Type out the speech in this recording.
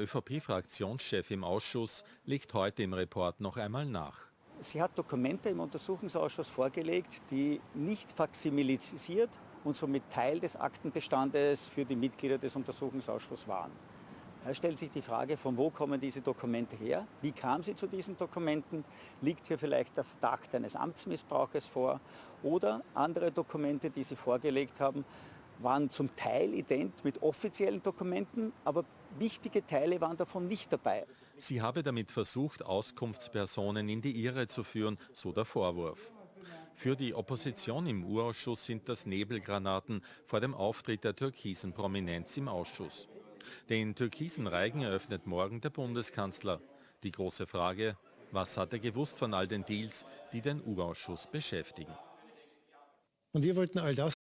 ÖVP-Fraktionschef im Ausschuss legt heute im Report noch einmal nach. Sie hat Dokumente im Untersuchungsausschuss vorgelegt, die nicht faksimilisiert und somit Teil des Aktenbestandes für die Mitglieder des Untersuchungsausschusses waren. Da stellt sich die Frage, von wo kommen diese Dokumente her? Wie kam sie zu diesen Dokumenten? Liegt hier vielleicht der Verdacht eines Amtsmissbrauches vor? Oder andere Dokumente, die sie vorgelegt haben, waren zum Teil ident mit offiziellen Dokumenten, aber wichtige Teile waren davon nicht dabei. Sie habe damit versucht, Auskunftspersonen in die Irre zu führen, so der Vorwurf. Für die Opposition im Urausschuss sind das Nebelgranaten vor dem Auftritt der türkisen Prominenz im Ausschuss. Den türkisen Reigen eröffnet morgen der Bundeskanzler. Die große Frage, was hat er gewusst von all den Deals, die den U-Ausschuss beschäftigen? Und wir wollten all das